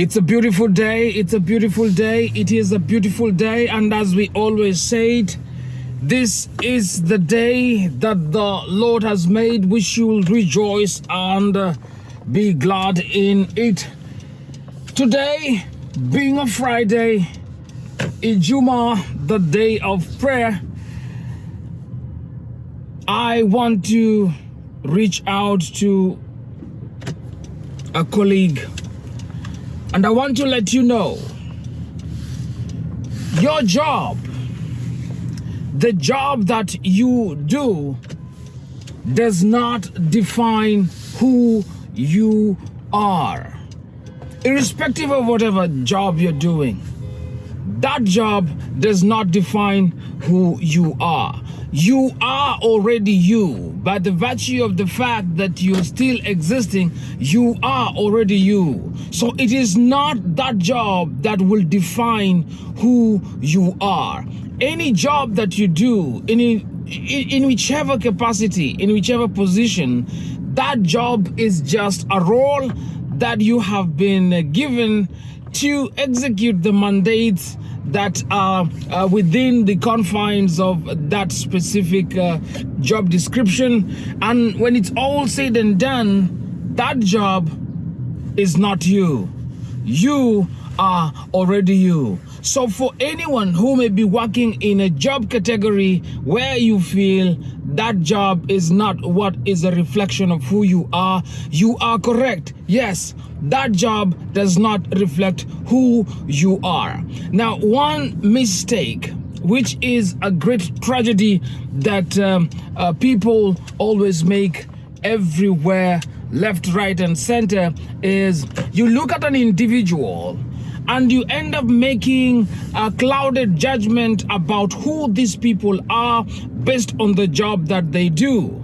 It's a beautiful day. It's a beautiful day. It is a beautiful day. And as we always said, this is the day that the Lord has made. We should rejoice and uh, be glad in it. Today, being a Friday, Ijumaa, the day of prayer, I want to reach out to a colleague and I want to let you know your job, the job that you do, does not define who you are. Irrespective of whatever job you're doing, that job does not define who you are. You are already you. By the virtue of the fact that you're still existing, you are already you. So it is not that job that will define who you are. Any job that you do, any in, in whichever capacity, in whichever position, that job is just a role that you have been given to execute the mandates that are uh, within the confines of that specific uh, job description. And when it's all said and done, that job is not you. You are already you. So for anyone who may be working in a job category where you feel that job is not what is a reflection of who you are, you are correct. Yes, that job does not reflect who you are. Now, one mistake which is a great tragedy that um, uh, people always make everywhere, left, right, and center, is you look at an individual and you end up making a clouded judgment about who these people are based on the job that they do.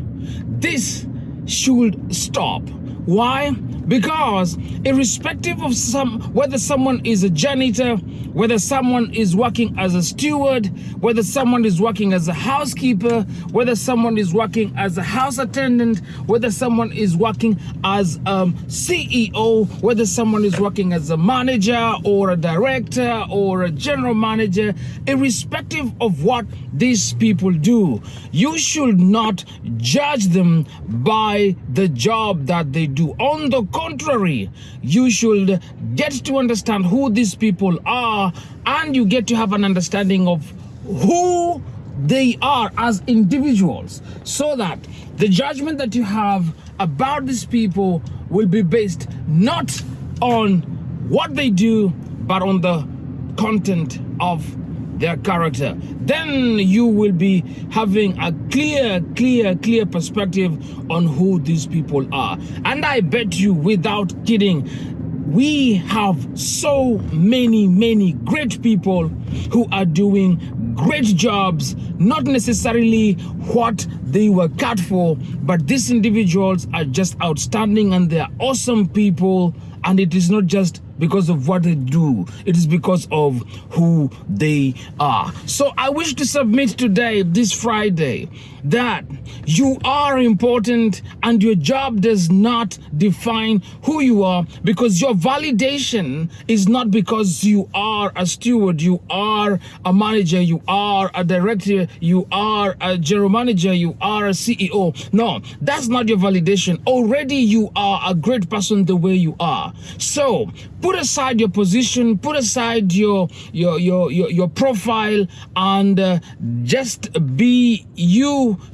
This should stop. Why? Because irrespective of some whether someone is a janitor, whether someone is working as a steward, whether someone is working as a housekeeper, whether someone is working as a house attendant, whether someone is working as um, a CEO, whether someone is working as a manager or a director or a general manager, irrespective of what these people do, you should not judge them by the job that they do. On the contrary, you should get to understand who these people are and you get to have an understanding of who they are as individuals so that the judgment that you have about these people will be based not on what they do but on the content of their character then you will be having a clear clear clear perspective on who these people are. And i bet you without kidding we have so many many great people who are doing great jobs not necessarily what they were cut for but these individuals are just outstanding and they're awesome people. And it is not just because of what they do. It is because of who they are. So I wish to submit today, this Friday, that you are important and your job does not define who you are because your validation is not because you are a steward, you are a manager, you are a director, you are a general manager, you are a CEO. No, that's not your validation. Already you are a great person the way you are. So put aside your position, put aside your your your your, your profile and uh, just be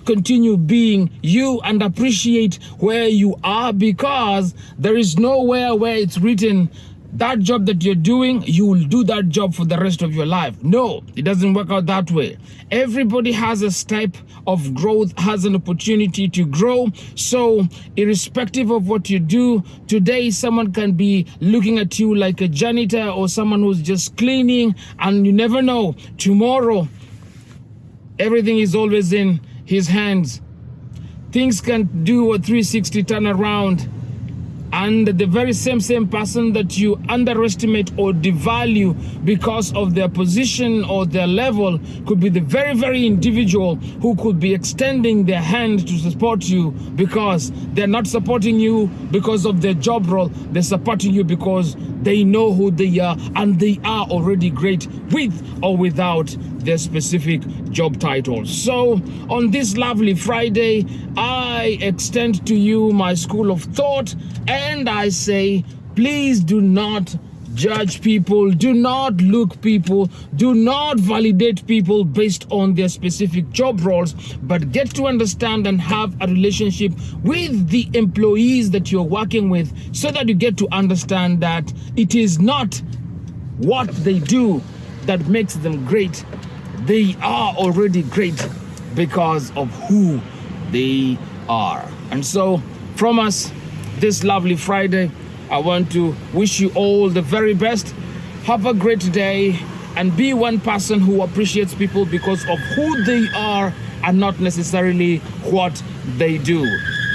continue being you and appreciate where you are because there is nowhere where it's written that job that you're doing, you will do that job for the rest of your life. No, it doesn't work out that way. Everybody has a step of growth, has an opportunity to grow. So irrespective of what you do, today someone can be looking at you like a janitor or someone who's just cleaning and you never know. Tomorrow, everything is always in his hands. Things can do a 360 turnaround and the very same same person that you underestimate or devalue because of their position or their level could be the very very individual who could be extending their hand to support you because they're not supporting you because of their job role they're supporting you because they know who they are and they are already great with or without their specific job title. So, on this lovely Friday, I extend to you my school of thought and I say, please do not judge people, do not look people, do not validate people based on their specific job roles, but get to understand and have a relationship with the employees that you're working with so that you get to understand that it is not what they do that makes them great. They are already great because of who they are. And so, from us, this lovely Friday, I want to wish you all the very best. Have a great day and be one person who appreciates people because of who they are and not necessarily what they do.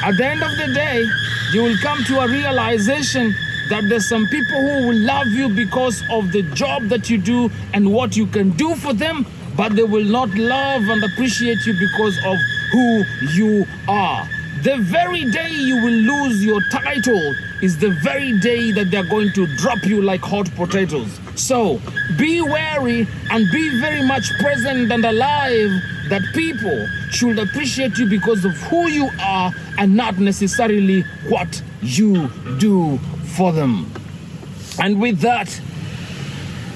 At the end of the day, you will come to a realization that there's some people who will love you because of the job that you do and what you can do for them, but they will not love and appreciate you because of who you are. The very day you will lose your title is the very day that they're going to drop you like hot potatoes. So be wary and be very much present and alive that people should appreciate you because of who you are and not necessarily what you do for them. And with that,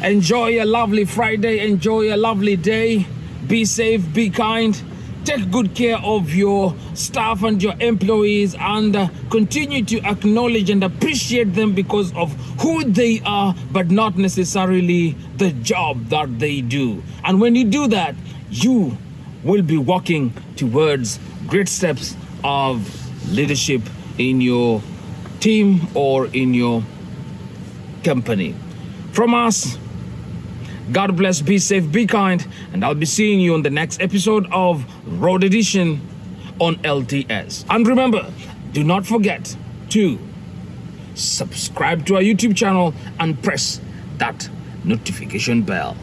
enjoy a lovely Friday, enjoy a lovely day, be safe, be kind take good care of your staff and your employees and uh, continue to acknowledge and appreciate them because of who they are but not necessarily the job that they do. And when you do that you will be walking towards great steps of leadership in your team or in your company. From us God bless, be safe, be kind, and I'll be seeing you on the next episode of Road Edition on LTS. And remember, do not forget to subscribe to our YouTube channel and press that notification bell.